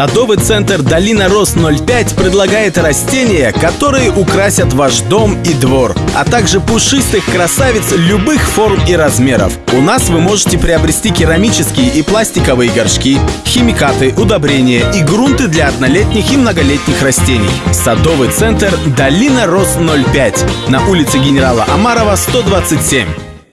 Садовый центр «Долина Рос 05» предлагает растения, которые украсят ваш дом и двор, а также пушистых красавиц любых форм и размеров. У нас вы можете приобрести керамические и пластиковые горшки, химикаты, удобрения и грунты для однолетних и многолетних растений. Садовый центр «Долина Рос 05» на улице генерала Амарова, 127.